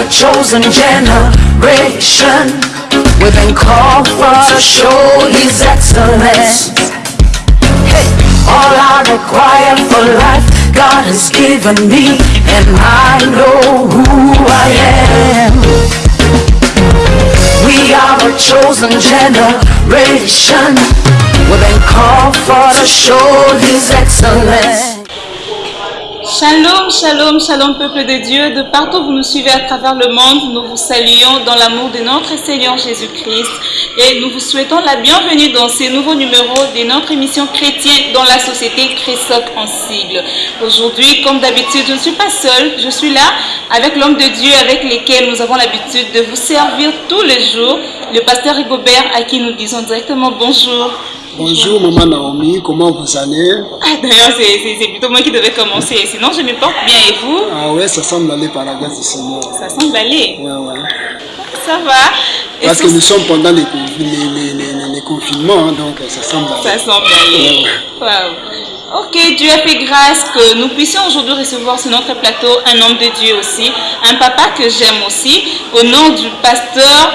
a chosen generation. We've been called for to show His excellence. Hey, all I require for life, God has given me, and I know who I am. We are a chosen generation. We've been called for to show His excellence. Shalom, shalom, shalom peuple de Dieu, de partout où vous nous suivez à travers le monde, nous vous saluons dans l'amour de notre Seigneur Jésus-Christ et nous vous souhaitons la bienvenue dans ces nouveaux numéros de notre émission chrétienne dans la société Crésoc en sigle. Aujourd'hui, comme d'habitude, je ne suis pas seule, je suis là avec l'homme de Dieu avec lequel nous avons l'habitude de vous servir tous les jours, le pasteur Rigobert à qui nous disons directement bonjour. Bonjour Maman Naomi, comment vous allez? Ah, D'ailleurs, c'est- plutôt moi qui devais commencer, sinon je me porte bien et vous? Ah ouais, ça semble aller par la grâce du Seigneur. Ça semble aller. Ouais, ouais. Ça va. Parce que nous sommes pendant les, les, les, les- confinements, hein, donc ça semble Ça aller. semble aller. Waouh. Ok, Dieu a fait grâce que nous puissions aujourd'hui recevoir sur notre plateau un homme de Dieu aussi, un papa que j'aime aussi, au nom du pasteur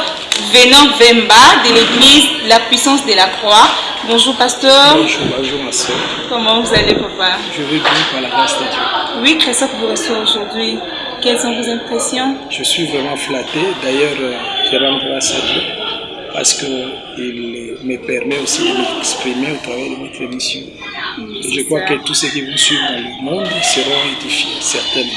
Vénan Vemba de l'église La Puissance de la Croix. Bonjour pasteur, Bonjour, bonjour ma soeur. comment vous allez papa? Je vais bien par la grâce de Dieu. Oui, Christophe vous reçoit aujourd'hui. Quelles sont vos impressions? Je suis vraiment flatté. D'ailleurs, euh, je rends grâce à Dieu parce qu'il me permet aussi de m'exprimer au travers de votre émission. Je crois que tous ceux qui vont suivre dans le monde seront édifiés, certainement.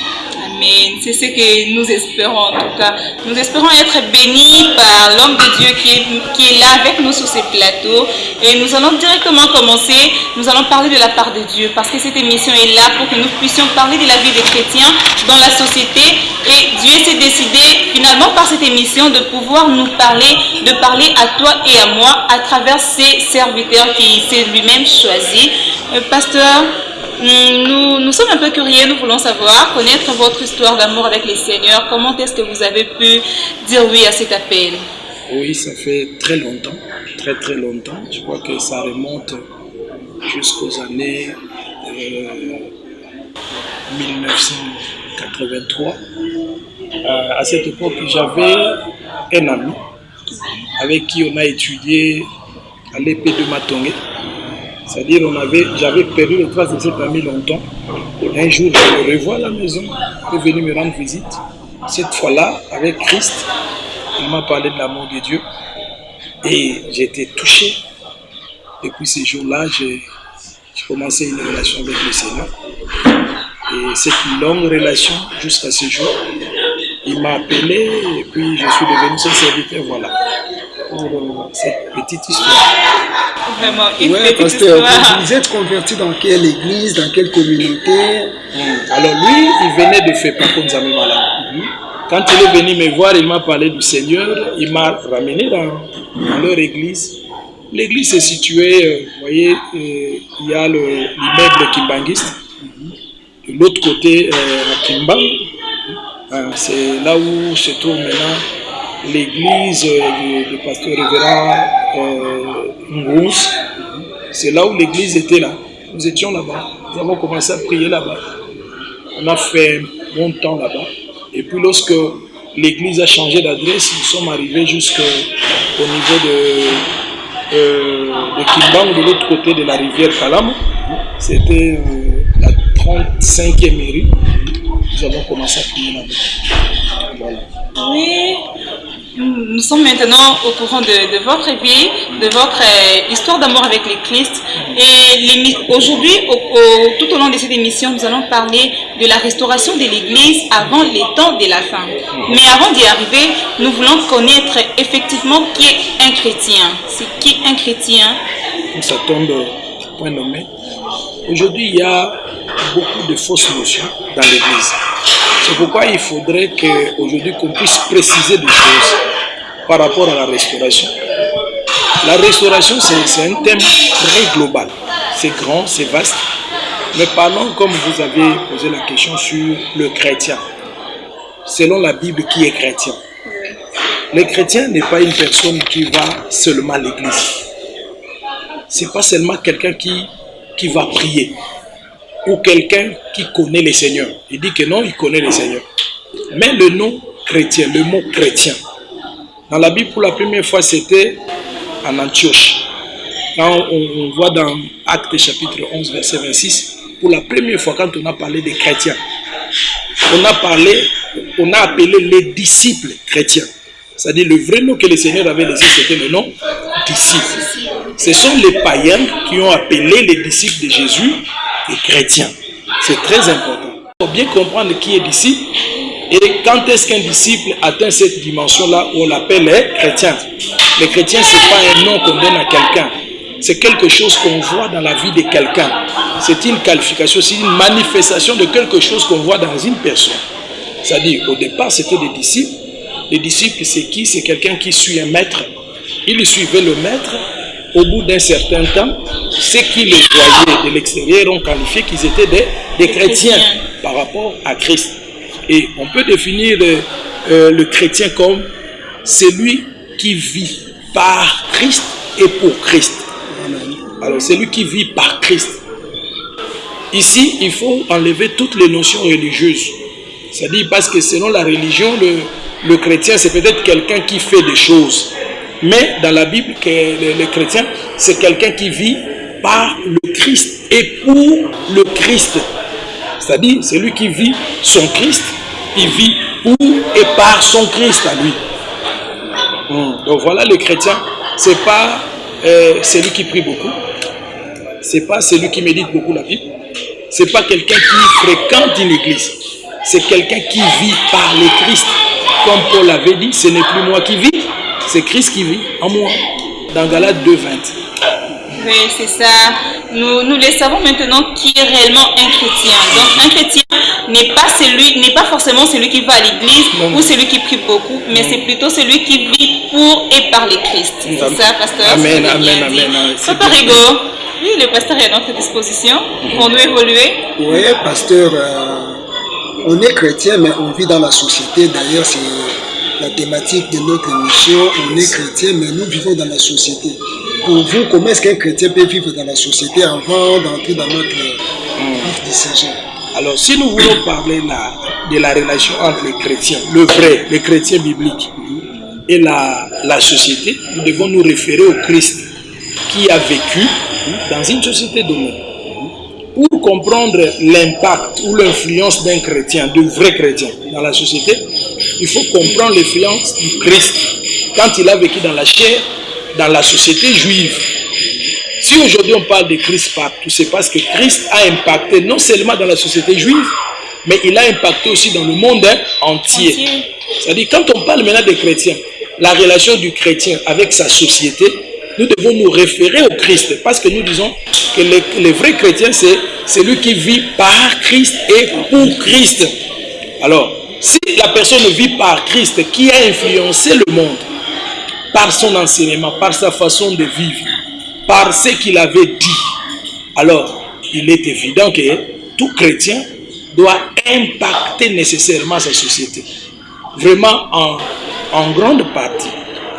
Amen. C'est ce que nous espérons en tout cas. Nous espérons être bénis par l'homme de Dieu qui est, qui est là avec nous sur ces plateaux. Et nous allons directement commencer. Nous allons parler de la part de Dieu parce que cette émission est là pour que nous puissions parler de la vie des chrétiens dans la société. Et Dieu s'est décidé finalement par cette émission de pouvoir nous parler, de parler à toi et à moi à travers ses serviteurs qui s'est lui-même choisi. Euh, pasteur, Nous, nous sommes un peu curieux, nous voulons savoir, connaître votre histoire d'amour avec les Seigneurs. Comment est-ce que vous avez pu dire oui à cet appel? Oui, ça fait très longtemps, très très longtemps. Je crois que ça remonte jusqu'aux années euh, 1983. Euh, à cette époque, j'avais un ami avec qui on a étudié à l'épée de Matongé. C'est-à-dire, on avait, j'avais perdu les traces de cet ami longtemps. Un jour, je revois à la maison, il est venu me rendre visite. Cette fois-là, avec Christ, il m'a parlé de l'amour de Dieu et j'ai été touché. Depuis ces jours-là, j'ai j'ai commencé une relation avec le Seigneur. Et cette longue relation jusqu'à ce jour, il m'a appelé et puis je suis devenu son serviteur. Voilà. Pour euh, cette petite histoire. Vraiment, une Ouais, petite pasteur, histoire. vous êtes converti dans quelle église, dans quelle communauté? Alors lui, il venait de faire par contre Malade. Quand il est venu me voir, il m'a parlé du Seigneur, il m'a ramené dans, dans leur église. L'église est située, euh, vous voyez, euh, il y a le- l'immeuble kimbanguiste. De l'autre côté, euh, à Kimbang, hein, c'est là où se trouve maintenant l'église euh, du, pasteur révérend euh. C'est là où l'église était là. Nous étions là-bas. Nous avons commencé à prier là-bas. On a fait bon temps là-bas. Et puis lorsque l'église a changé d'adresse, nous sommes arrivés jusqu'au niveau de, euh, de Kimbang, de l'autre côté de la rivière Kalam. C'était euh, la 35e mairie. Nous avons commencé à prier là-bas. Voilà. Oui, nous sommes maintenant au courant de, votre vie, de votre euh, histoire d'amour avec les Christ. Et aujourd'hui, au- au- tout au long de cette émission, nous allons parler de la restauration de l'Église avant les temps de la fin. Mais avant d'y arriver, nous voulons connaître effectivement qui est un chrétien. C'est qui un chrétien? Ça tombe point nommé. Aujourd'hui, il y a beaucoup de fausses notions dans l'Église. C'est pourquoi il faudrait qu'aujourd'hui qu'on puisse préciser des choses par rapport à la restauration. La restauration, c'est un thème très global. C'est grand, c'est vaste. Mais parlons, comme vous avez posé la question, sur le chrétien. Selon la Bible, qui est chrétien? Le chrétien n'est pas une personne qui va seulement à l'église c'est pas seulement quelqu'un qui, qui va prier ou quelqu'un qui connaît le Seigneur. Il dit que non, il connaît le Seigneur. Mais le nom chrétien, le mot chrétien. Dans la Bible, pour la première fois, c'était en Antioche. Quand on, voit dans Actes chapitre 11, verset 26, pour la première fois, quand on a parlé des chrétiens, on a parlé, on a appelé les disciples chrétiens. C'est-à-dire le vrai nom que le Seigneur avait laissé, c'était le nom disciples. Ce sont les païens qui ont appelé les disciples de Jésus les chrétiens. C'est très important. Il faut bien comprendre qui est disciple et quand est-ce qu'un disciple atteint cette dimension-là où on l'appelle les chrétiens. Les chrétiens, ce n'est pas un nom qu'on donne à quelqu'un. C'est quelque chose qu'on voit dans la vie de quelqu'un. C'est une qualification, c'est une manifestation de quelque chose qu'on voit dans une personne. C'est-à-dire, au départ, c'était des disciples. Les disciples, c'est qui? C'est quelqu'un qui suit un maître. Il suivait le maître. Au bout d'un certain temps, ceux qui les voyaient de l'extérieur ont qualifié qu'ils étaient des, des chrétiens par rapport à Christ. Et on peut définir euh, euh, le chrétien comme celui qui vit par Christ et pour Christ. Alors, celui qui vit par Christ. Ici, il faut enlever toutes les notions religieuses. C'est-à-dire parce que selon la religion, le, chrétien, c'est peut-être quelqu'un qui fait des choses. Mais dans la Bible, le, le chrétien, c'est quelqu'un qui vit par le Christ et pour le Christ. C'est-à-dire, c'est lui qui vit son Christ, il vit pour et par son Christ à lui. Hmm. Donc voilà, le chrétien, c'est pas euh, celui qui prie beaucoup, c'est pas celui qui médite beaucoup la Bible, c'est pas quelqu'un qui fréquente une église, c'est quelqu'un qui vit par le Christ. Comme Paul avait dit, ce n'est plus moi qui vis, c'est Christ qui vit en moi. Dans Galates 2, 20. Oui, c'est ça. Nous, nous le savons maintenant qui est réellement un chrétien. Donc un chrétien n'est pas celui, n'est pas forcément celui qui va à l'église ou celui qui prie beaucoup, mais c'est plutôt celui qui vit pour et par le Christ. C'est ça, pasteur? Amen, amen, amen. Papa Rigo, oui, le pasteur est à notre disposition pour nous évoluer. Oui, pasteur, euh, on est chrétien, mais on vit dans la société. D'ailleurs, c'est la thématique de notre émission. On est chrétien, mais nous vivons dans la société. Pour vous, comment est-ce qu'un chrétien peut vivre dans la société avant d'entrer dans notre vif décision Alors, si nous voulons parler là, de la relation entre les chrétiens, le vrai, les chrétiens bibliques, et la, la société, nous devons nous référer au Christ qui a vécu dans une société donnée. Pour comprendre l'impact ou l'influence d'un chrétien, de vrai chrétien dans la société, il faut comprendre l'influence du Christ quand il a vécu dans la chair, dans la société juive. Si aujourd'hui on parle de Christ partout, c'est parce que Christ a impacté non seulement dans la société juive, mais il a impacté aussi dans le monde entier. C'est-à-dire, quand on parle maintenant des chrétiens, la relation du chrétien avec sa société, nous devons nous référer au Christ. Parce que nous disons que le, vrai chrétien, c'est celui qui vit par Christ et pour Christ. Alors, si la personne vit par Christ, qui a influencé le monde, par son enseignement, par sa façon de vivre, par ce qu'il avait dit, alors il est évident que tout chrétien doit impacter nécessairement sa société. Vraiment en, en grande partie.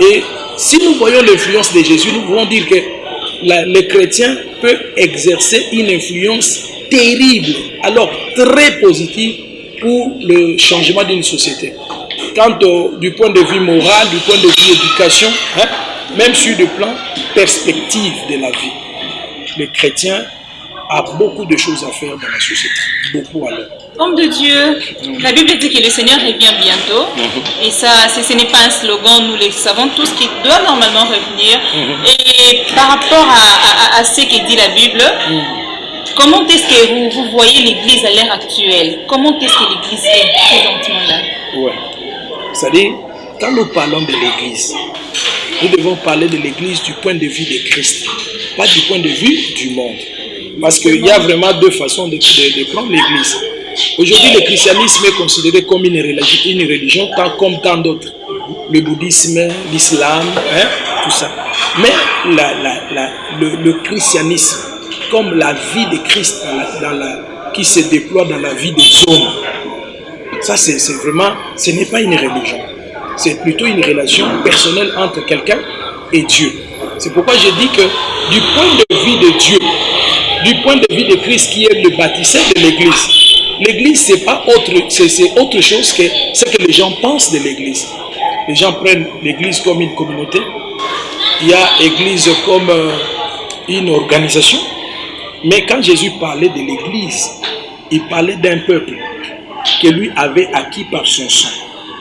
Et si nous voyons l'influence de Jésus, nous pouvons dire que le chrétien peut exercer une influence terrible, alors très positive pour le changement d'une société. Quant du point de vue moral, du point de vue éducation, hein, même sur le plan perspective de la vie, le chrétien a beaucoup de choses à faire dans la société, beaucoup alors. Homme de Dieu, la Bible dit que le Seigneur revient bientôt. Mhm. Et ça, ce n'est pas un slogan, nous le savons tous, qui doit normalement revenir. Mhm. Et par rapport à, ce que dit la Bible, mhm. comment est-ce que vous, vous voyez l'Église à l'heure actuelle? Comment est-ce que l'Église est présentement là? Ouais. C'est-à-dire, quand nous parlons de l'Église, nous devons parler de l'Église du point de vue de Christ, pas du point de vue du monde. Parce qu'il y a vraiment deux façons de, prendre l'Église. Aujourd'hui, le christianisme est considéré comme une religion, tant comme tant d'autres. Le bouddhisme, l'islam, hein, tout ça. Mais le, christianisme, comme la vie de Christ qui se déploie dans la vie des hommes, ça c'est vraiment, ce n'est pas une religion. C'est plutôt une relation personnelle entre quelqu'un et Dieu. C'est pourquoi je dis que du point de vue de Dieu, du point de vue de Christ qui est le bâtisseur de l'Église, l'église, c'est pas autre, c'est autre chose que ce que les gens pensent de l'église. Les gens prennent l'église comme une communauté. Il y a l'église comme euh, une organisation. Mais quand Jésus parlait de l'église, il parlait d'un peuple que lui avait acquis par son sang.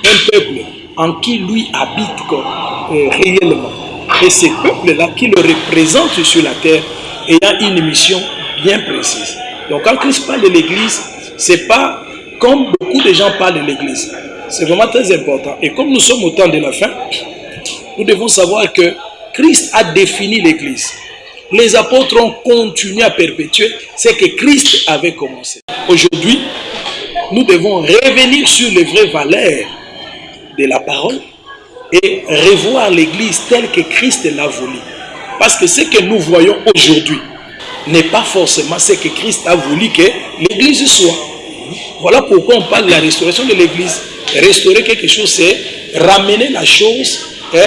Un peuple en qui lui habite euh, réellement. Et ce peuple-là qui le représente sur la terre ayant une mission bien précise. Donc quand Christ parle de l'église, c'est pas comme beaucoup de gens parlent de l'église. C'est vraiment très important. Et comme nous sommes au temps de la fin, nous devons savoir que Christ a défini l'église. Les apôtres ont continué à perpétuer ce que Christ avait commencé. Aujourd'hui, nous devons revenir sur les vraies valeurs de la parole et revoir l'église telle que Christ l'a voulu. Parce que ce que nous voyons aujourd'hui n'est pas forcément ce que Christ a voulu que l'église soit. Voilà pourquoi on parle de la restauration de l'église. Restaurer quelque chose, c'est ramener la chose hein,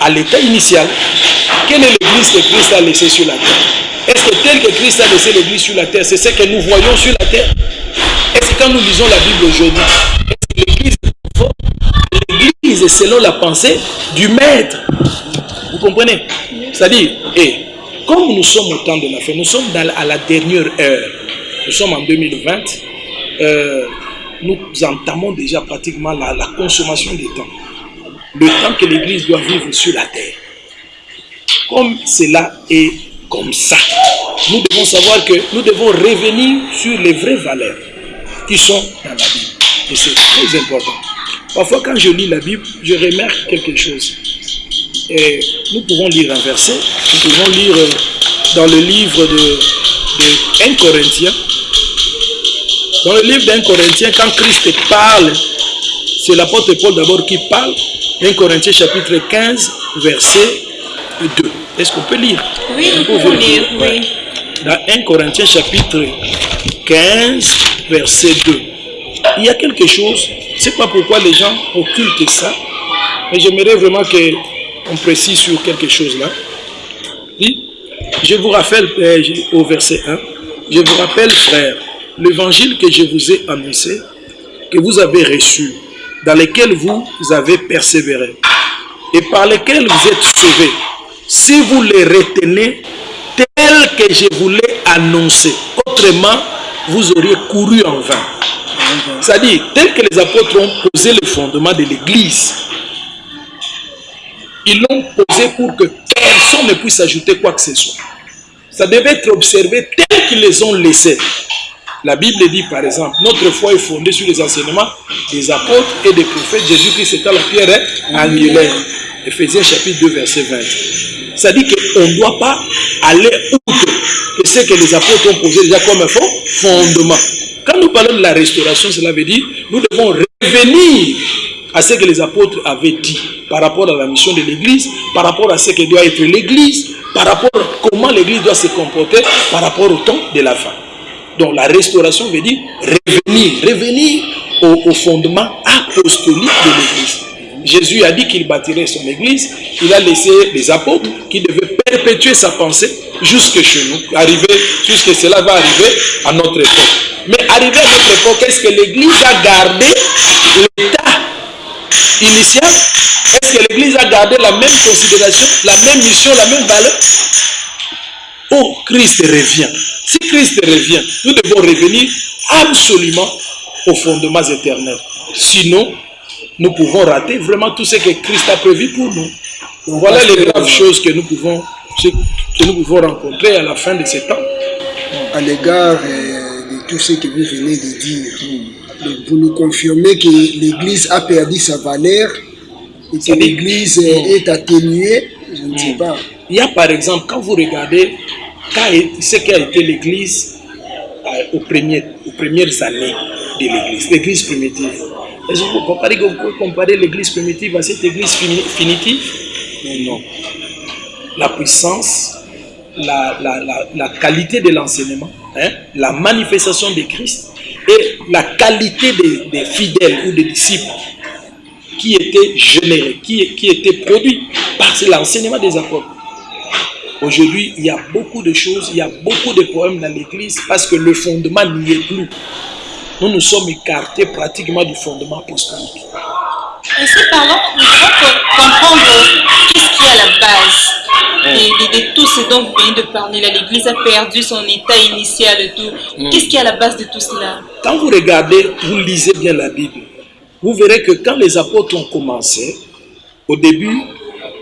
à l'état initial. Quelle est l'église que Christ a laissée sur la terre? Est-ce que tel que Christ a laissé l'église sur la terre, c'est ce que nous voyons sur la terre? Est-ce que quand nous lisons la Bible aujourd'hui, est-ce que l'église est selon la pensée du maître Vous comprenez? C'est-à-dire, comme nous sommes au temps de la fin, nous sommes à la dernière heure, nous sommes en 2020, euh, nous entamons déjà pratiquement la, la consommation du temps. Le temps que l'Église doit vivre sur la terre. Comme cela est comme ça, nous devons savoir que nous devons revenir sur les vraies valeurs qui sont dans la Bible. Et c'est très important. Parfois, quand je lis la Bible, je remarque quelque chose. Et nous pouvons lire un verset, nous pouvons lire euh, dans le livre de, de 1 Corinthiens. Dans le livre d'un Corinthien, quand Christ parle, c'est l'apôtre Paul d'abord qui parle. 1 Corinthiens chapitre 15, verset 2. Est-ce qu'on peut lire? Oui, nous pouvons lire, oui. Dans 1 Corinthiens chapitre 15, verset 2. Il y a quelque chose, je ne sais pas pourquoi les gens occultent ça, mais j'aimerais vraiment qu'on précise sur quelque chose là. Je vous rappelle euh, au verset 1, je vous rappelle frères, l'évangile que je vous ai annoncé, que vous avez reçu, dans lequel vous avez persévéré, et par lequel vous êtes sauvés, si vous les retenez tel que je vous l'ai annoncé. Autrement, vous auriez couru en vain. C'est-à-dire, tel que les apôtres ont posé le fondement de l'Église, ils l'ont posé pour que personne ne puisse ajouter quoi que ce soit. Ça devait être observé tel qu'ils les ont laissés. La Bible dit par exemple, notre foi est fondée sur les enseignements des apôtres et des prophètes. Jésus-Christ à la pierre angulaire. Ephésiens chapitre 2, verset 20. Ça dit qu'on ne doit pas aller outre que ce que les apôtres ont posé déjà comme un fondement. Quand nous parlons de la restauration, cela veut dire nous devons revenir à ce que les apôtres avaient dit par rapport à la mission de l'Église, par rapport à ce que doit être l'Église, par rapport à comment l'Église doit se comporter par rapport au temps de la fin. Donc la restauration veut dire revenir, revenir au, fondement apostolique de l'Église. Jésus a dit qu'il bâtirait son Église, il a laissé les apôtres qui devaient perpétuer sa pensée jusque chez nous, arriver, jusque cela va arriver à notre époque. Mais arrivé à notre époque, est-ce que l'Église a gardé l'état initial Est-ce que l'Église a gardé la même considération, la même mission, la même valeur? Oh, Christ revient. Si Christ revient, nous devons revenir absolument aux fondements éternels. Sinon, nous pouvons rater vraiment tout ce que Christ a prévu pour nous. Voilà les graves choses que nous pouvons, que nous pouvons rencontrer à la fin de ce temps. à l'égard euh, de tout ce que vous venez de dire. Vous nous confirmez que l'Église a perdu sa valeur et que l'Église est atténuée, je ne sais pas. Il y a par exemple, quand vous regardez quand ce qu'a été l'Église euh, aux, premières années de l'Église, l'Église primitive. Est-ce que vous comparez, vous pouvez comparer l'Église primitive à cette Église fini- finitive? Non. La puissance, la, la- la- la qualité de l'enseignement, hein, la manifestation de Christ et la qualité des, fidèles ou des disciples qui étaient générés, qui, qui étaient produits par l'enseignement des apôtres. Aujourd'hui, il y a beaucoup de choses, il y a beaucoup de problèmes dans l'Église parce que le fondement n'y est plus. nous nous sommes écartés pratiquement du fondement apostolique. Et si parlons, nous devons comprendre qu'est-ce qui est à la base de, de- de tout ce dont vous venez de parler. L'Église a perdu son état initial et tout. Qu'est-ce qui est à la base de tout cela? Quand vous regardez, vous lisez bien la Bible, vous verrez que quand les apôtres ont commencé, au début,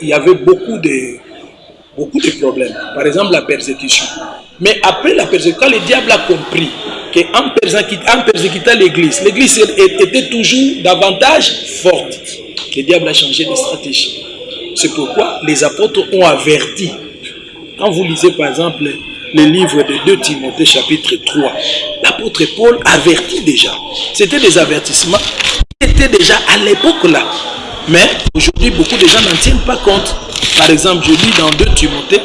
il y avait beaucoup de, beaucoup de problèmes. Par exemple, la persécution. Mais après la persécution, quand le diable a compris qu'en persécutant, l'Église, l'Église était toujours davantage forte, le diable a changé de stratégie. C'est pourquoi les apôtres ont averti. Quand vous lisez par exemple le livre de 2 Timothée chapitre 3, l'apôtre Paul avertit déjà. C'était des avertissements qui étaient déjà à l'époque là. Mais aujourd'hui, beaucoup de gens n'en tiennent pas compte. Par exemple, je lis dans 2 Timothée,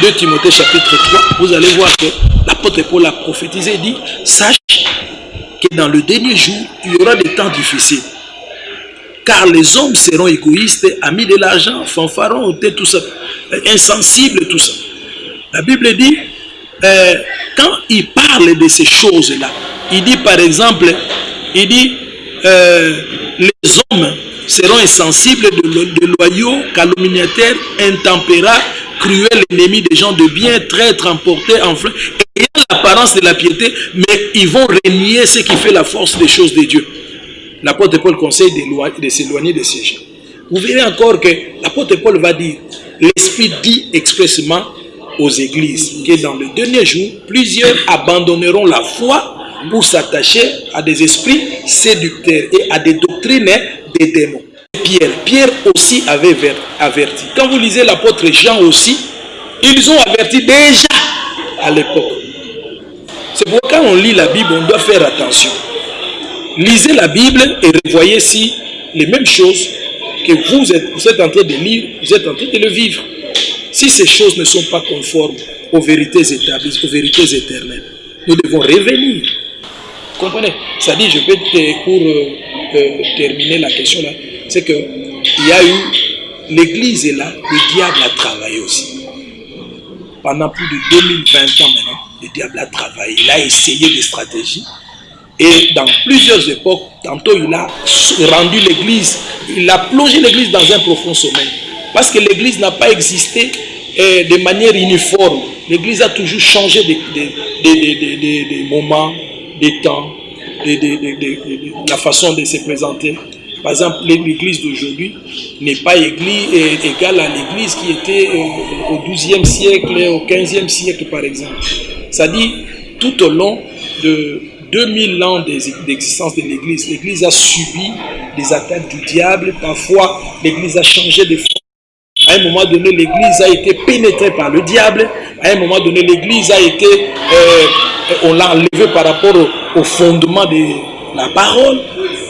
2 Timothée chapitre 3, vous allez voir que l'apôtre Paul a prophétisé dit, sache que dans le dernier jour, il y aura des temps difficiles. Car les hommes seront égoïstes, amis de l'argent, fanfarons, tout ça, euh, insensibles, tout ça. La Bible dit, euh, quand il parle de ces choses-là, il dit par exemple, il dit, euh, les hommes seront insensibles, de, lo- de loyaux, calomniateurs, intempérats, cruels, ennemis des gens de bien, traîtres, emportés, enflés, ayant l'apparence de la piété, mais ils vont renier ce qui fait la force des choses de Dieu. L'apôtre Paul conseille de s'éloigner de ces gens. Vous verrez encore que l'apôtre Paul va dire, l'Esprit dit expressément aux églises que dans le dernier jour, plusieurs abandonneront la foi pour s'attacher à des esprits séducteurs et à des doctrines des démons. Pierre, Pierre aussi avait ver- averti. Quand vous lisez l'apôtre Jean aussi, ils ont averti déjà à l'époque. C'est pourquoi quand on lit la Bible, on doit faire attention. Lisez la Bible et revoyez si les mêmes choses que vous êtes, vous êtes en train de lire, vous êtes en train de le vivre. Si ces choses ne sont pas conformes aux vérités établies, aux vérités éternelles, nous devons revenir. Comprenez? C'est-à-dire, je peux, te- pour euh, euh, terminer la question là, c'est que il y a eu, l'Église est là, le diable a travaillé aussi. Pendant plus de 2020 ans maintenant, le diable a travaillé, il a essayé des stratégies. Et dans plusieurs époques, tantôt il a rendu l'Église, il a plongé l'Église dans un profond sommeil. Parce que l'Église n'a pas existé euh, de manière uniforme. L'Église a toujours changé de, de- de- moments, des temps, de- la façon de se présenter. Par exemple, l'Église d'aujourd'hui n'est pas église, euh, égale à l'Église qui était au XIIe siècle, au XVe siècle par exemple. Dit, tout au long de 2000 ans d'ex- d'existence de l'Église, l'Église a subi des attaques du diable. Parfois, l'Église a changé de forme. À un moment donné, l'Église a été pénétrée par le diable. À un moment donné, l'Église a été, euh, on l'a enlevé par rapport au, au fondement de la parole.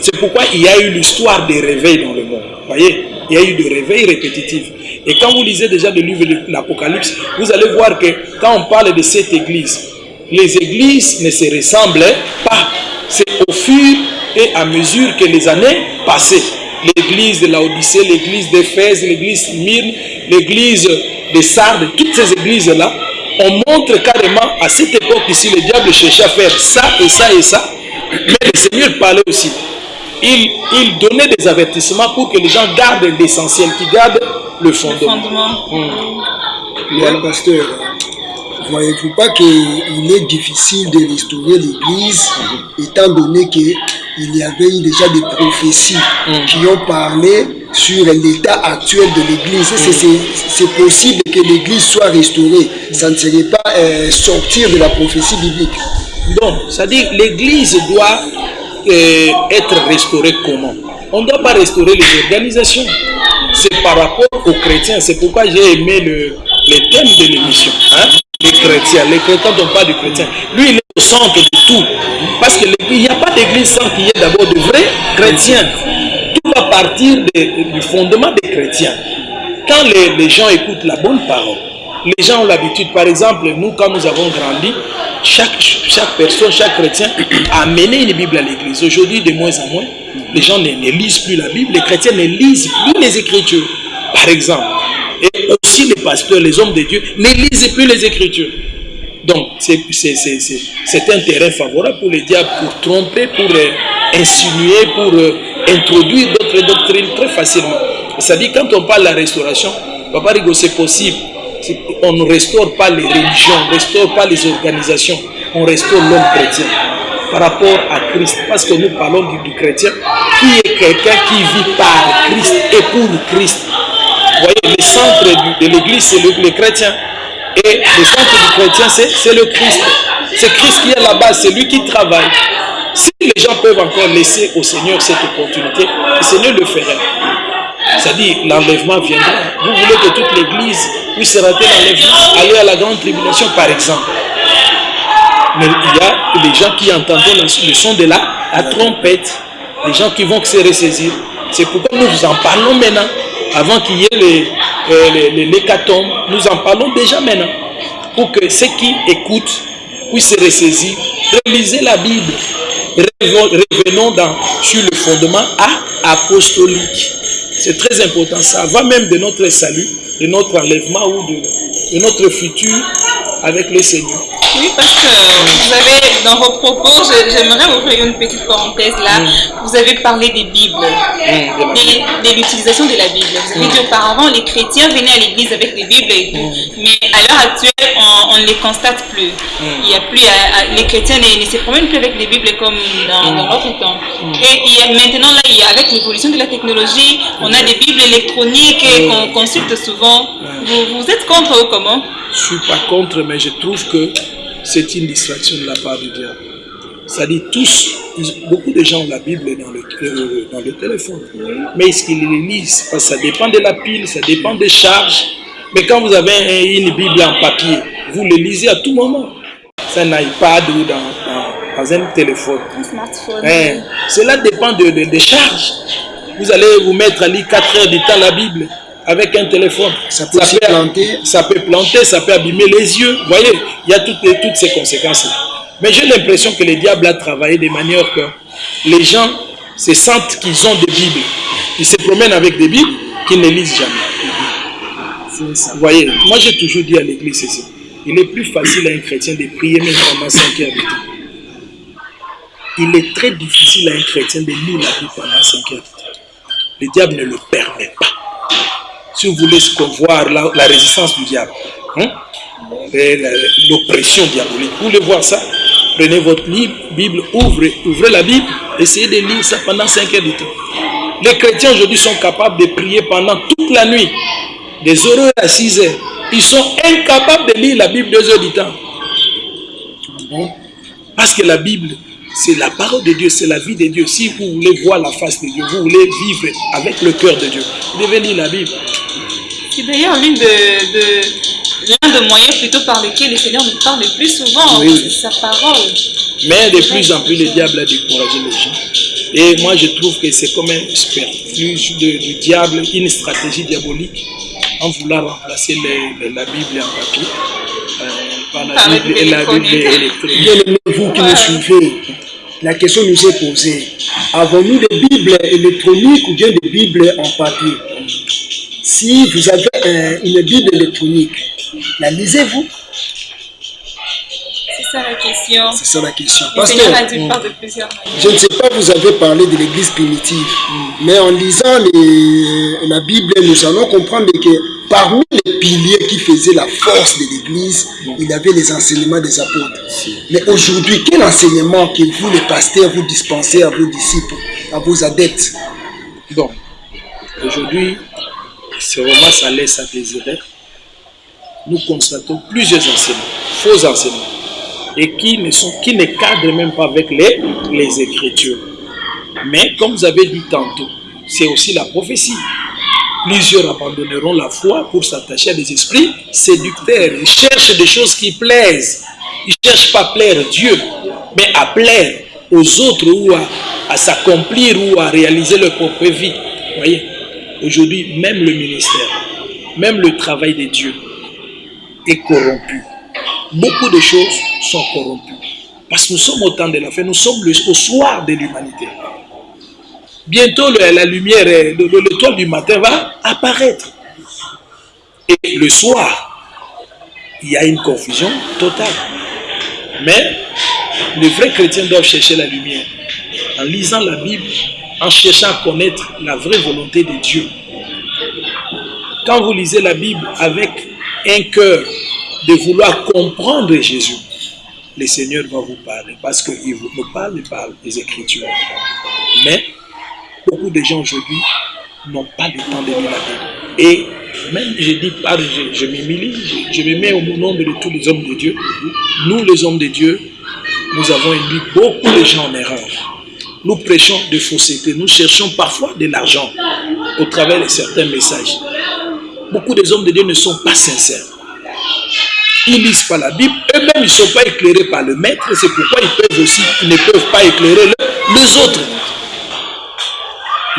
C'est pourquoi il y a eu l'histoire des réveils dans le monde. Voyez, il y a eu des réveils répétitifs. Et quand vous lisez déjà le livre de l'Apocalypse, vous allez voir que quand on parle de cette église, les églises ne se ressemblent pas. C'est au fur et à mesure que les années passaient. L'église de l'Odyssée, l'église d'Éphèse, l'église Myrne, l'église de Sardes, toutes ces églises-là, on montre carrément à cette époque ici, le diable cherchait à faire ça et ça et ça. Mais le Seigneur parlait aussi. Il, il donnait des avertissements pour que les gens gardent l'essentiel, qu'ils gardent le Le fondement. fondement. Mais pasteur, voyez-vous pas qu'il est difficile de restaurer l'Église, étant donné qu'il y avait eu déjà des prophéties qui ont parlé sur l'état actuel de l'Église. C'est possible que l'Église soit restaurée. Ça ne serait pas euh, sortir de la prophétie biblique. Donc, c'est-à-dire l'Église doit euh, être restaurée comment? On ne doit pas restaurer les organisations. C'est par rapport aux chrétiens. C'est pourquoi j'ai aimé le, le thème de l'émission. hein? Les chrétiens. Les chrétiens ne pas de chrétiens. Lui, il est au centre de tout. Parce qu'il n'y a pas d'église sans qu'il y ait d'abord de vrais chrétiens. Tout va partir du fondement des chrétiens. Quand les, les gens écoutent la bonne parole, les gens ont l'habitude, par exemple, nous, quand nous avons grandi, chaque, personne, chaque chrétien a amené une Bible à l'église. Aujourd'hui, de moins en moins, les gens ne, lisent plus la Bible, les chrétiens ne lisent plus les Écritures, par exemple. Et aussi les pasteurs, les hommes de Dieu, ne lisent plus les Écritures. Donc, c'est un terrain favorable pour les diables, pour tromper, pour euh, insinuer, pour euh, introduire d'autres doctrines très facilement. C'est-à-dire, quand on parle de la restauration, Papa Rigo, c'est possible. On ne restaure pas les religions, on ne restaure pas les organisations, on restaure l'homme chrétien par rapport à Christ. Parce que nous parlons du, chrétien qui est quelqu'un qui vit par Christ et pour Christ. Vous voyez, le centre de l'église, c'est le chrétien. Et le centre du chrétien, c'est le Christ. C'est Christ qui est là-bas, c'est lui qui travaille. Si les gens peuvent encore laisser au Seigneur cette opportunité, le Seigneur le ferait. C'est-à-dire, l'enlèvement viendra. Vous voulez que toute l'église puisse rater l'enlèvement, aller à la grande tribulation, par exemple. Mais il y a les gens qui entendent le son de la, trompette, les gens qui vont se ressaisir. C'est pourquoi nous vous en parlons maintenant avant qu'il y ait les, euh, l'hécatombe, nous en parlons déjà maintenant. Pour que ceux qui écoutent puissent se ressaisir. Relisez la Bible. Revenons sur le fondement apostolique. C'est très important. Ça va même de notre salut, de notre enlèvement ou de, notre futur avec le Seigneur. Oui, parce que vous avez, dans vos propos, j'aimerais ouvrir une petite parenthèse là. Mm. Vous avez parlé des Bibles, mm, de, l'utilisation de la Bible. Vous avez mm. dit auparavant, les chrétiens venaient à l'église avec des Bibles et tout. Mais à l'heure actuelle, on ne les constate plus. Il y a plus, les chrétiens ne, se promènent plus avec des Bibles comme dans, dans notre temps. Et il y a, maintenant, là, il y a, avec l'évolution de la technologie, on a des Bibles électroniques qu'on consulte souvent. Vous, vous êtes contre ou comment? Je ne suis pas contre, mais je trouve que c'est une distraction de la part du diable. C'est-à-dire tous, beaucoup de gens ont la Bible dans le, euh, dans le téléphone. Mais est-ce qu'ils les lisent? Parce que ça dépend de la pile, ça dépend des charges. Mais quand vous avez une Bible en papier, vous le lisez à tout moment. C'est un iPad ou dans, dans, un téléphone. Un smartphone. Hein? Cela dépend de, des charges. Vous allez vous mettre à lire 4 heures du temps la Bible avec un téléphone. Ça peut, planter. Ça peut planter, ça peut abîmer les yeux. Vous voyez, il y a toutes, ces conséquences-là. Mais j'ai l'impression que le diable a travaillé de manière que les gens se sentent qu'ils ont des Bibles. Ils se promènent avec des Bibles qu'ils ne lisent jamais. Vous voyez, moi j'ai toujours dit à l'église ceci. Il est plus facile à un chrétien de prier même pendant 5 heures de temps. Il est très difficile à un chrétien de lire la Bible pendant 5 heures de temps. Le diable ne le permet pas si vous voulez voir la, la résistance du diable, hein, l'oppression diabolique, vous voulez voir ça? Prenez votre Bible, ouvrez, ouvrez la Bible, essayez de lire ça pendant 5 heures de temps. Les chrétiens aujourd'hui sont capables de prier pendant toute la nuit, des heures à 6 heures. Ils sont incapables de lire la Bible 2 heures du temps. Parce que la Bible, c'est la parole de Dieu, c'est la vie de Dieu. Si vous voulez voir la face de Dieu, vous voulez vivre avec le cœur de Dieu, vous devez lire la Bible. C'est d'ailleurs l'une de, de l'un des moyens plutôt par lesquels le Seigneur nous parle le plus souvent, c'est sa parole. Mais de plus en plus, le diable a découragé les gens. Et moi, je trouve que c'est comme un sperfuge du diable, une stratégie diabolique, en voulant remplacer la Bible en papier euh, par la Bible, et la Bible électronique. Bien vous qui nous suivez, la question nous est posée. Avons-nous des Bibles électroniques ou bien des Bibles en papier? Si vous avez euh, une Bible électronique, la lisez-vous C'est ça la question. C'est ça la question. Parce que, de plusieurs je ne sais pas, vous avez parlé de l'église primitive, mm. mais en lisant les, la Bible, nous allons comprendre que parmi les piliers qui faisaient la force de l'église, mm. il y avait les enseignements des apôtres. Mais aujourd'hui, quel enseignement que vous, les pasteurs, vous dispensez à vos disciples, à vos adeptes? Bon, aujourd'hui, c'est vraiment ça laisse à désirer. Nous constatons plusieurs enseignements, faux enseignements, et qui ne, sont, qui ne cadrent même pas avec les, les Écritures. Mais comme vous avez dit tantôt, c'est aussi la prophétie. Plusieurs abandonneront la foi pour s'attacher à des esprits séducteurs. Ils cherchent des choses qui plaisent. Ils ne cherchent pas à plaire Dieu, mais à plaire aux autres ou à, s'accomplir ou à réaliser leur propre vie. Voyez Aujourd'hui, même le ministère, même le travail de Dieu est corrompu. Beaucoup de choses sont corrompues. Parce que nous sommes au temps de la fin, nous sommes au soir de l'humanité. Bientôt, la lumière, l'étoile du matin va apparaître. Et le soir il y a une confusion totale. Mais les vrais chrétiens doivent chercher la lumière. En lisant la Bible, en cherchant à connaître la vraie volonté de Dieu. Quand vous lisez la Bible avec un cœur de vouloir comprendre Jésus, le Seigneur va vous parler parce qu'il nous parle par les Écritures. Mais beaucoup de gens aujourd'hui n'ont pas le temps de lire la. Et même, je dis pas, je, je m'humilie, je, je me mets au nombre de tous les hommes de Dieu. Nous, les hommes de Dieu, nous avons induit beaucoup de gens en erreur. Nous prêchons de fausseté, nous cherchons parfois de l'argent au travers de certains messages. Beaucoup des hommes de Dieu ne sont pas sincères. Ils lisent pas la Bible, eux-mêmes ils ne sont pas éclairés par le maître, c'est pourquoi ils peuvent aussi, ils ne peuvent pas éclairer le- les autres.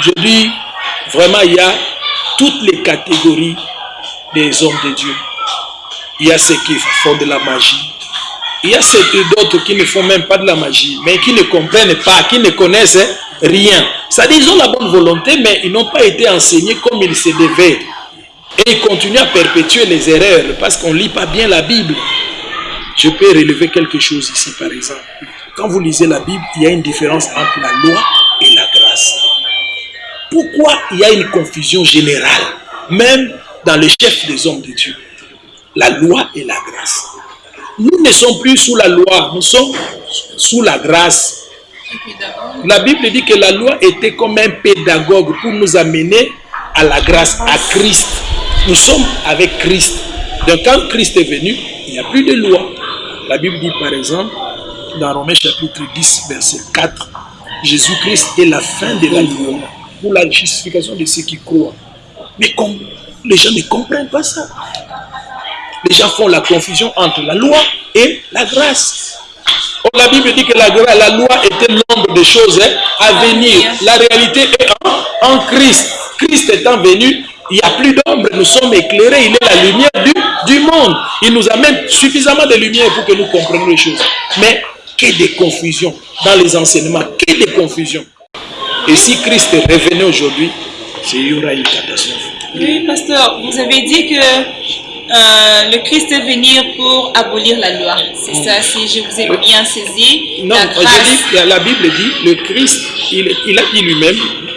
Je dis, vraiment, il y a toutes les catégories des hommes de Dieu. Il y a ceux qui font de la magie. Il y a ceux d'autres qui ne font même pas de la magie, mais qui ne comprennent pas, qui ne connaissent rien. C'est-à-dire, ils ont la bonne volonté, mais ils n'ont pas été enseignés comme il se devait. Et ils continuent à perpétuer les erreurs parce qu'on ne lit pas bien la Bible. Je peux relever quelque chose ici, par exemple. Quand vous lisez la Bible, il y a une différence entre la loi et la grâce. Pourquoi il y a une confusion générale, même dans le chef des hommes de Dieu? La loi et la grâce. Nous ne sommes plus sous la loi, nous sommes sous la grâce. La Bible dit que la loi était comme un pédagogue pour nous amener à la grâce, à Christ. Nous sommes avec Christ. Donc quand Christ est venu, il n'y a plus de loi. La Bible dit par exemple, dans Romains chapitre 10, verset 4, Jésus-Christ est la fin de la loi pour la justification de ceux qui croient. Mais les gens ne comprennent pas ça. Les gens font la confusion entre la loi et la grâce. Or, la Bible dit que la, la loi était l'ombre des choses hein, à venir. La réalité est en, en Christ. Christ étant venu, il n'y a plus d'ombre. Nous sommes éclairés. Il est la lumière du, du monde. Il nous amène suffisamment de lumière pour que nous comprenions les choses. Mais que de confusion dans les enseignements. Que de confusion. Et si Christ revenait aujourd'hui, il y aura une catastrophe. Oui, pasteur, vous avez dit que euh, le Christ est venu pour abolir la loi. C'est ça, si je vous ai bien saisi. Non, la grâce. Bible dit, le Christ, il, il a dit lui-même,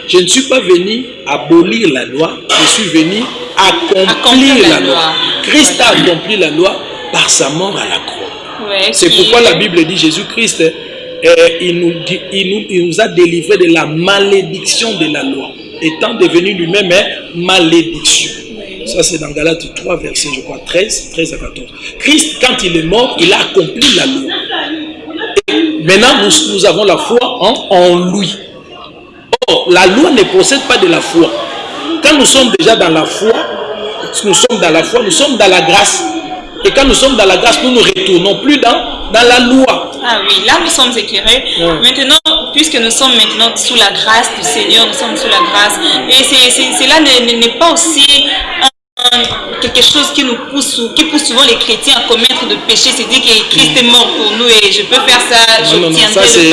je ne suis pas venu abolir la loi, je suis venu accomplir, Accomplir la la loi. loi. Christ a accompli la loi par sa mort à la croix. Ouais, C'est qui- pourquoi la Bible dit Jésus-Christ, euh, il, nous dit- il, nous, il nous a délivré de la malédiction de la loi, étant devenu lui-même hein, malédiction. Ça, c'est dans Galates 3, verset, je crois, 13, 13 à 14. Christ, quand il est mort, il a accompli la loi. Et maintenant, nous, nous avons la foi en, en lui. Or, la loi ne possède pas de la foi. Quand nous sommes déjà dans la foi, nous sommes dans la foi, nous sommes dans la grâce. Et quand nous sommes dans la grâce, nous ne retournons plus dans, dans la loi. Ah oui, là nous sommes éclairés. Ouais. Maintenant, puisque nous sommes maintenant sous la grâce du Seigneur, nous sommes sous la grâce. Et cela n'est- pas aussi un- quelque chose qui nous pousse, ou- qui pousse souvent les chrétiens à commettre de péché. C'est dire que Christ est mort pour nous et je peux faire ça, Non, non, non, ça c'est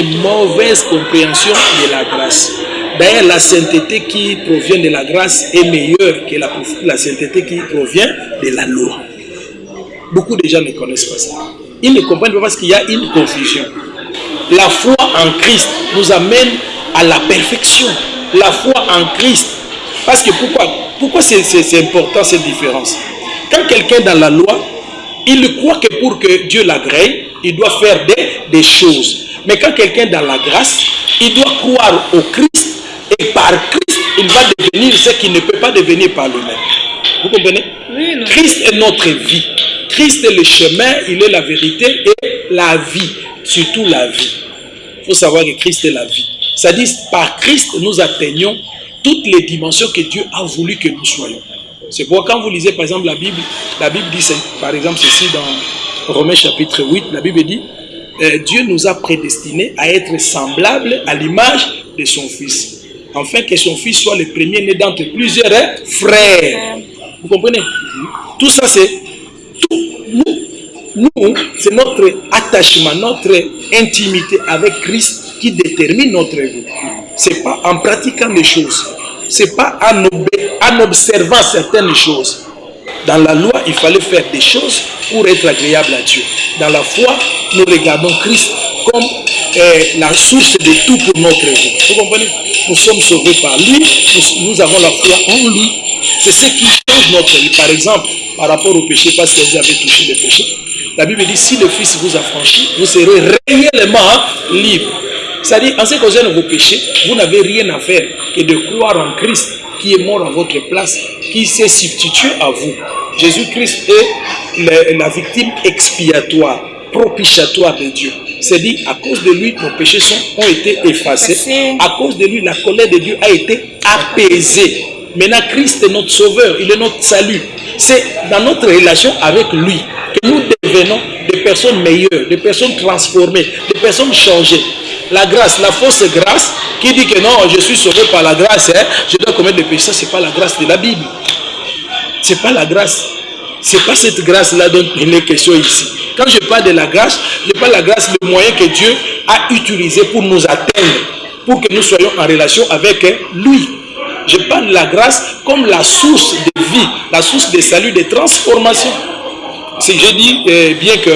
une mauvaise compréhension de la grâce. D'ailleurs, la sainteté qui provient de la grâce est meilleure que la, la sainteté qui provient de la loi. Beaucoup de gens ne connaissent pas ça. Ils ne comprennent pas parce qu'il y a une confusion. La foi en Christ nous amène à la perfection. La foi en Christ. Parce que pourquoi Pourquoi c'est important cette différence? Quand quelqu'un est dans la loi, il croit que pour que Dieu l'agrée, il doit faire des, des choses. Mais quand quelqu'un est dans la grâce, il doit croire au Christ et par Christ, il va devenir ce qu'il ne peut pas devenir par lui-même. Vous comprenez? Oui, Christ est notre vie. Christ est le chemin, il est la vérité et la vie, surtout la vie. Il faut savoir que Christ est la vie. C'est-à-dire, par Christ, nous atteignons toutes les dimensions que Dieu a voulu que nous soyons. C'est pourquoi quand vous lisez par exemple la Bible, la Bible dit, par exemple ceci dans Romains chapitre 8, la Bible dit, euh, Dieu nous a prédestinés à être semblables à l'image de son Fils, afin que son Fils soit le premier né d'entre plusieurs hein, frères. Vous comprenez? Tout ça, c'est tout. Nous, nous c'est notre attachement, notre intimité avec Christ qui détermine notre vie. C'est pas en pratiquant les choses. C'est pas en, en observant certaines choses. Dans la loi, il fallait faire des choses pour être agréable à Dieu. Dans la foi, nous regardons Christ comme euh, la source de tout pour notre vie. Vous comprenez? Nous sommes sauvés par lui, nous, avons la foi en lui. C'est ce qui change notre vie. Par exemple, par rapport au péché, parce que vous avez touché le péché, la Bible dit si le Fils vous a franchi, vous serez réellement libre. C'est-à-dire, en ce qui concerne vos péchés, vous n'avez rien à faire que de croire en Christ qui est mort à votre place, qui s'est substitué à vous. Jésus-Christ est la, la victime expiatoire, propitiatoire de Dieu. C'est dit, à cause de lui, nos péchés sont, ont été. Effacés. À cause de lui, la colère de Dieu a été apaisée. Maintenant, Christ est notre sauveur, il est notre salut. C'est dans notre relation avec lui que nous devenons des personnes meilleures, des personnes transformées, des personnes changées. La grâce, la fausse grâce, qui dit que non, je suis sauvé par la grâce, hein, je dois commettre des péchés, ça c'est pas la grâce de la Bible. C'est pas la grâce. C'est pas cette grâce-là dont il est question ici. Quand je parle de la grâce, je parle de la grâce, le moyen que Dieu a utilisé pour nous atteindre, pour que nous soyons en relation avec hein, lui. Je parle de la grâce comme la source de vie, la source de salut, de transformation. C'est je dis euh, bien que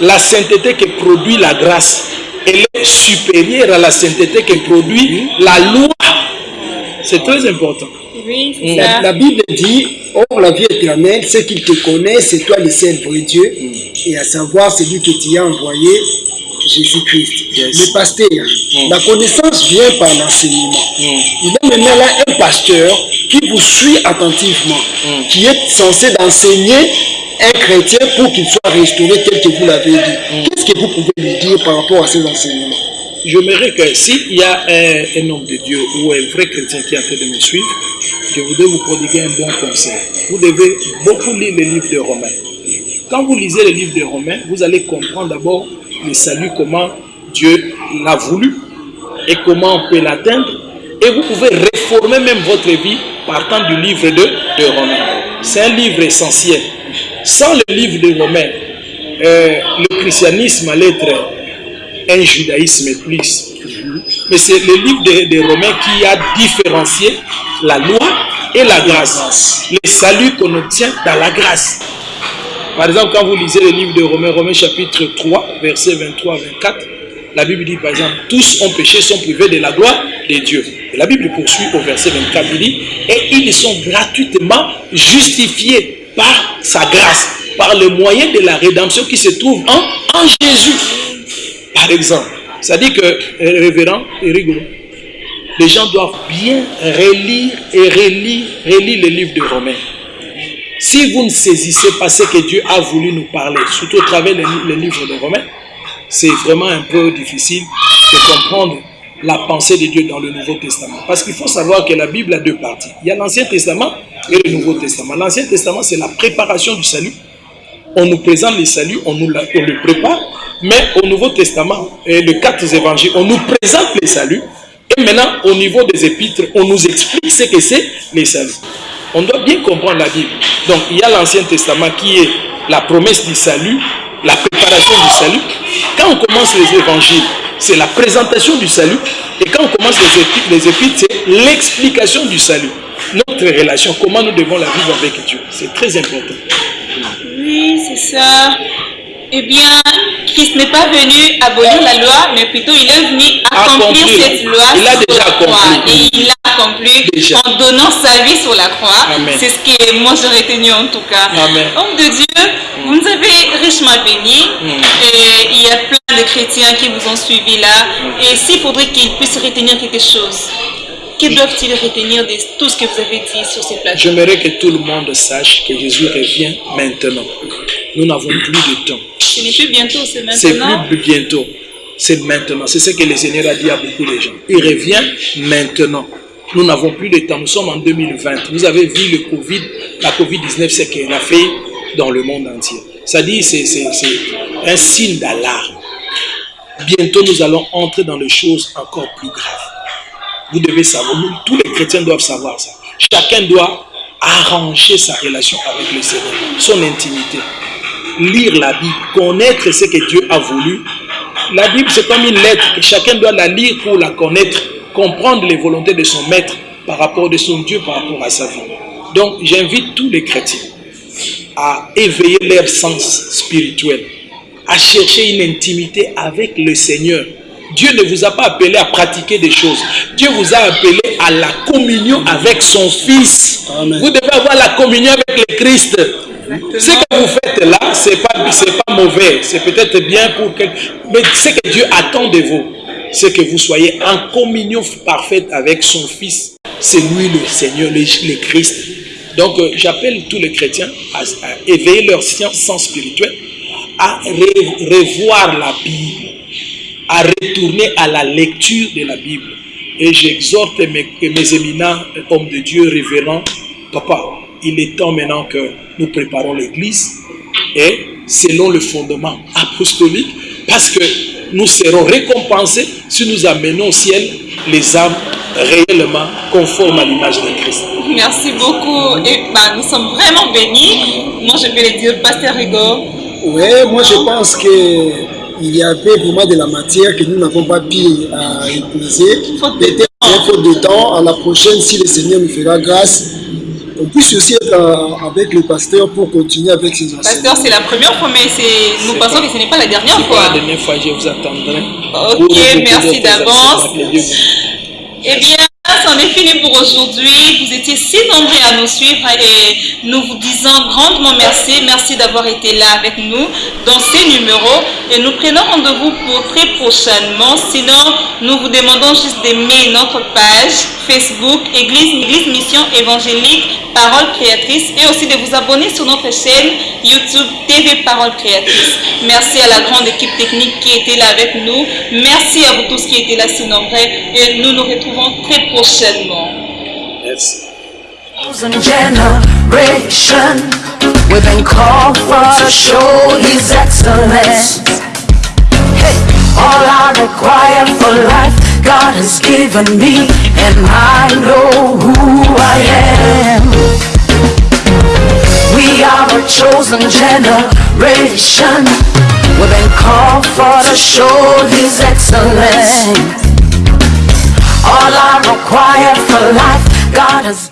la sainteté que produit la grâce, elle est supérieure à la sainteté que produit la loi. C'est très important. Oui, c'est La, ça. la Bible dit, Or la vie éternelle, c'est qu'il te connaît, c'est toi le seul vrai Dieu, et à savoir celui que tu as envoyé, Jésus-Christ. Yes. Le pasteur, la connaissance vient par l'enseignement. Il est maintenant là un pasteur qui vous suit attentivement, qui est censé d'enseigner un chrétien pour qu'il soit restauré tel que vous l'avez dit. Qu'est-ce que vous pouvez lui dire par rapport à ces enseignements? J'aimerais que s'il y a un, un homme de Dieu ou un vrai chrétien qui est en train de me suivre, je voudrais vous prodiguer un bon conseil. Vous devez beaucoup lire le livre de Romains. Quand vous lisez le livre de Romains, vous allez comprendre d'abord le salut, comment Dieu l'a voulu et comment on peut l'atteindre. Et vous pouvez réformer même votre vie partant du livre de, de Romains. C'est un livre essentiel. Sans le livre de Romains, euh, le christianisme allait être un judaïsme plus. Mais c'est le livre des de Romains qui a différencié la loi et la grâce. Le salut qu'on obtient dans la grâce. Par exemple, quand vous lisez le livre de Romains, Romains chapitre 3, versets 23 à 24, la Bible dit par exemple, tous ont péché, sont privés de la gloire de Dieu. Et la Bible poursuit au verset 24, il dit, et ils sont gratuitement justifiés par sa grâce, par le moyen de la rédemption qui se trouve en, Jésus. Par exemple, ça dit que, euh, révérend les gens doivent bien relire et relire, relire le livre de Romains. Si vous ne saisissez pas ce que Dieu a voulu nous parler, surtout au travers le livre de Romains, c'est vraiment un peu difficile de comprendre la pensée de Dieu dans le Nouveau Testament. Parce qu'il faut savoir que la Bible a deux parties. Il y a l'Ancien Testament et le Nouveau Testament. L'Ancien Testament, c'est la préparation du salut. On nous présente le salut, on, nous prépare. Mais au Nouveau Testament, les quatre évangiles, on nous présente le salut. Et maintenant, au niveau des épîtres, on nous explique ce que c'est le salut. On doit bien comprendre la Bible. Donc, il y a l'Ancien Testament qui est la promesse du salut, la préparation du salut. Quand on commence les évangiles, c'est la présentation du salut. Et quand on commence les épîtres, les épîtres, c'est l'explication du salut. Notre relation, comment nous devons la vivre avec Dieu. C'est très important. Oui, c'est ça. Eh bien, Christ n'est pas venu abolir la loi, mais plutôt il est venu accomplir Accomplir. cette loi Il a déjà accompli. Et il accompli Déjà. en donnant sa vie sur la croix. C'est ce que moi j'ai retenu en tout cas. Amen. Homme de Dieu, vous nous avez richement bénis. Et il y a plein de chrétiens qui vous ont suivi là. Et s'il faudrait qu'ils puissent retenir quelque chose, que doivent-ils retenir de tout ce que vous avez dit sur ces plateaux? J'aimerais que tout le monde sache que Jésus revient maintenant. Nous n'avons plus de temps. Ce n'est plus bientôt, c'est C'est maintenant. plus bientôt. C'est maintenant. C'est ce que le Seigneur a dit à beaucoup de gens. Il revient maintenant. Nous n'avons plus de temps. Nous sommes en 2020. Vous avez vu le Covid, la Covid-19, ce qu'elle a fait dans le monde entier. Ça dit, c'est un signe d'alarme. Bientôt, nous allons entrer dans des choses encore plus graves. Vous devez savoir, tous les chrétiens doivent savoir ça. Chacun doit arranger sa relation avec le Seigneur, son intimité. Lire la Bible, connaître ce que Dieu a voulu. La Bible, c'est comme une lettre que chacun doit la lire pour la connaître, comprendre les volontés de son maître par rapport de son Dieu, par rapport à sa vie. Donc, j'invite tous les chrétiens à éveiller leur sens spirituel, à chercher une intimité avec le Seigneur. Dieu ne vous a pas appelé à pratiquer des choses. Dieu vous a appelé à la communion avec son Fils. Amen. Vous devez avoir la communion avec le Christ. Ce que vous faites là, ce n'est pas, c'est pas mauvais. C'est peut-être bien pour quelqu'un. Mais ce que Dieu attend de vous, c'est que vous soyez en communion parfaite avec son Fils. C'est lui le Seigneur, le, Christ. Donc euh, j'appelle tous les chrétiens à, éveiller leur science sens spirituel, à re- revoir la Bible, à retourner à la lecture de la Bible. Et j'exhorte mes, mes éminents hommes de Dieu, révérends, papa, il est temps maintenant que nous préparons l'Église et selon le fondement apostolique, parce que nous serons récompensés si nous amenons au ciel les âmes réellement conformes à l'image de Christ. Merci beaucoup. Et bah, nous sommes vraiment bénis. Moi, je vais le dire, Pasteur Rigo. Oui, moi je pense qu'il y avait vraiment de la matière que nous n'avons pas pu euh, épuiser. Peut-être faute de temps. À la prochaine, si le Seigneur nous fera grâce, on puisse aussi être euh, avec le pasteur pour continuer avec ses Pasteur, enseignements. c'est la première fois, mais nous pensons pas- que ce n'est pas la dernière pas fois. la dernière fois, je vous attendrai. Ok, merci d'avance. Eh bien, c'en est fini pour aujourd'hui. Vous étiez si nombreux à nous suivre et nous vous disons grandement merci. Merci d'avoir été là avec nous dans ces numéros. Et nous prenons rendez-vous pour très prochainement. Sinon, nous vous demandons juste d'aimer notre page Facebook Église, Église Mission Évangélique Parole Créatrice et aussi de vous abonner sur notre chaîne YouTube TV Parole Créatrice. Merci à la grande équipe technique qui était là avec nous. Merci à vous tous qui étaient là si nombreux et nous nous retrouvons très prochainement. Merci. chosen generation. We've been called for to show His excellence. Hey, all I require for life, God has given me, and I know who I am. We are a chosen generation. We've been called for to show His excellence. All I require for life, God has